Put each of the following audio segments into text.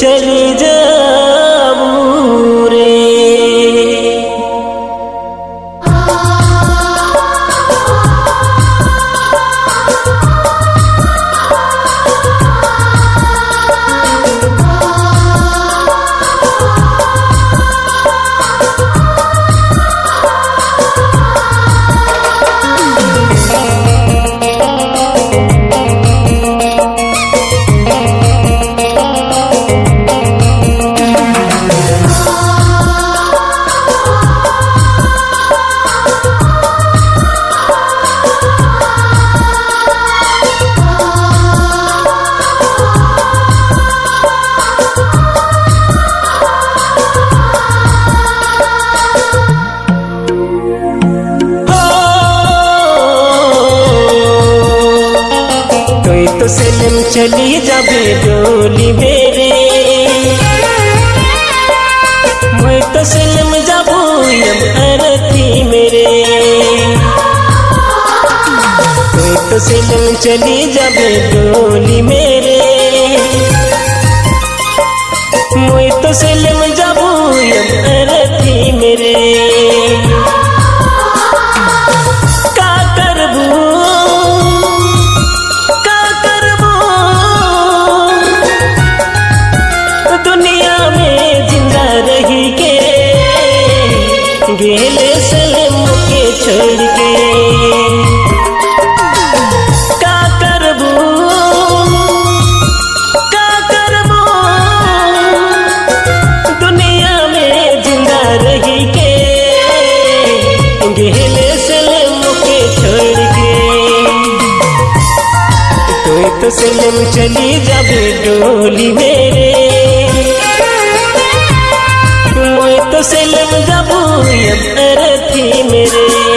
चली जाबू चली जाबे डोली मेरे। मैं तो सनम जाबू, यम अरथी मेरे। कोई तो सनम चली जाबे डोली मेरे। मैं तो सनम जाबू, यम अरथी मेरे। तो सलम चली जाबे डोली मेरे। मैं तो सलम जाबू यम अरथी मेरे।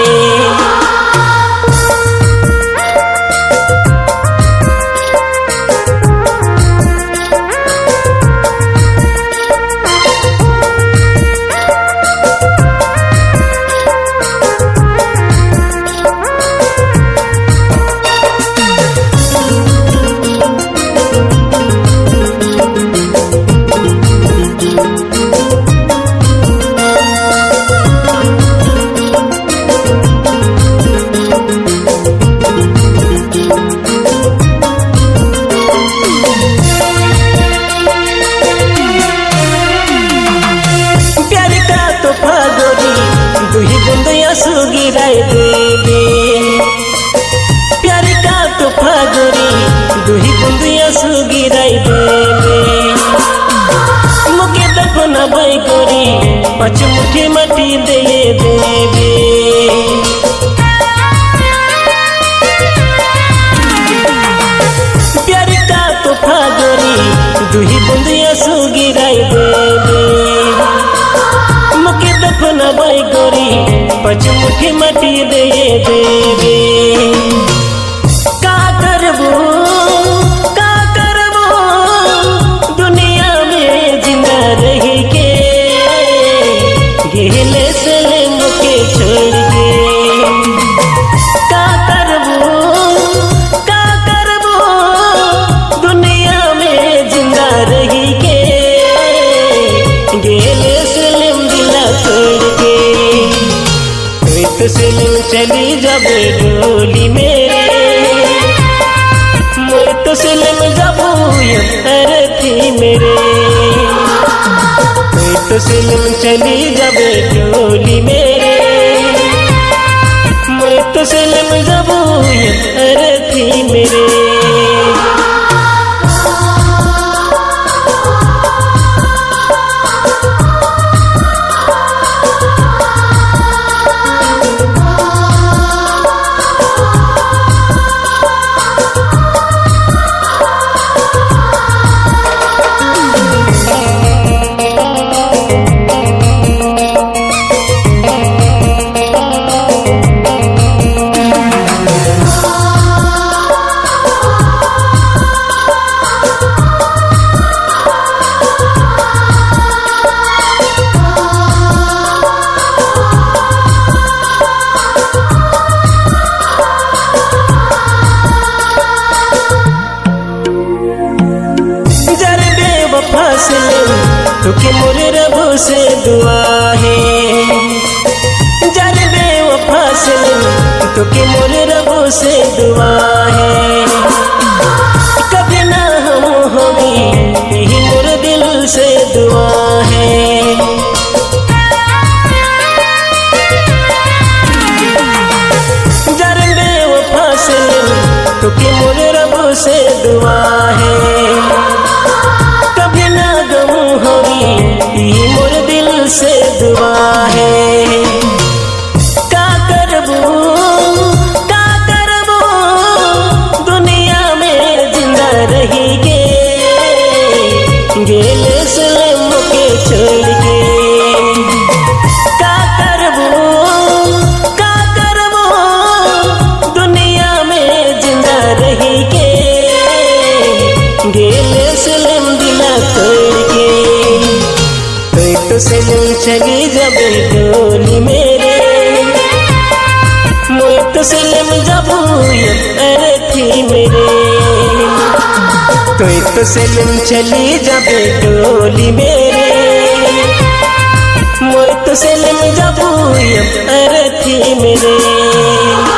माटी दे प्यार का गोरी दुही बुंदिया गिराए देबे मुके दफन बाई गोरी पचमुखी मटी दे देबे चली जब डोली मेरे। मैं तो सलम जाबू यम मेरे। तो चली जब डोली मेरे। तुके मोर रब से दुआ है। जर बेवफा सनम तुके मोर रब से दुआ है। कभी ना हम होगी, यही मोर दिल से दुआ है। जर बेवफा सनम तुके मोर रब से दुआ तो सलम चली जब डोली मेरे। मोई तो सलम जब अरे थी मेरे। कोई तो सलम चली जब डोली मेरे। मोई तो सलम जब अरे थी मेरे।